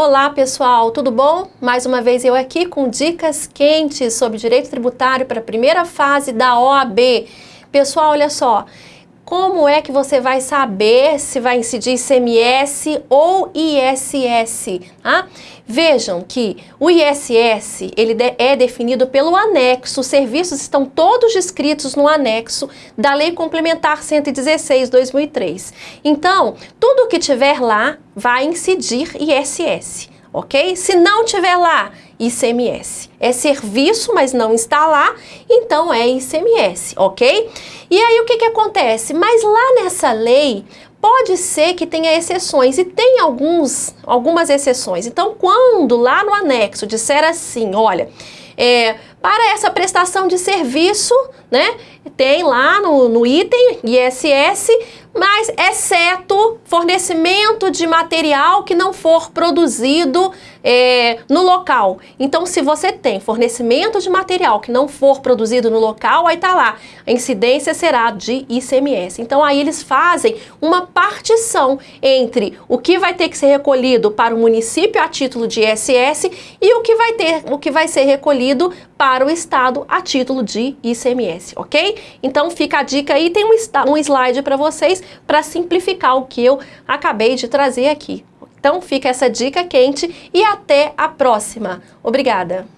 Olá pessoal, tudo bom? Mais uma vez eu aqui com dicas quentes sobre direito tributário para a primeira fase da OAB. Pessoal, olha só, como é que você vai saber se vai incidir ICMS ou ISS? Tá? Vejam que o ISS ele é definido pelo anexo, os serviços estão todos descritos no anexo da Lei Complementar 116-2003. Então, tudo que tiver lá vai incidir ISS ok? Se não tiver lá, ICMS. É serviço, mas não está lá, então é ICMS, ok? E aí o que, que acontece? Mas lá nessa lei, pode ser que tenha exceções, e tem alguns, algumas exceções. Então, quando lá no anexo disser assim, olha, é, para essa prestação de serviço, né, tem lá no, no item ISS, mas exceto fornecimento de material que não for produzido é, no local. Então, se você tem fornecimento de material que não for produzido no local, aí tá lá, a incidência será de ICMS. Então, aí eles fazem uma partição entre o que vai ter que ser recolhido para o município a título de ISS e o que vai ter, o que vai ser recolhido para o Estado a título de ICMS, ok? Então fica a dica aí, tem um, um slide para vocês para simplificar o que eu acabei de trazer aqui. Então fica essa dica quente e até a próxima. Obrigada!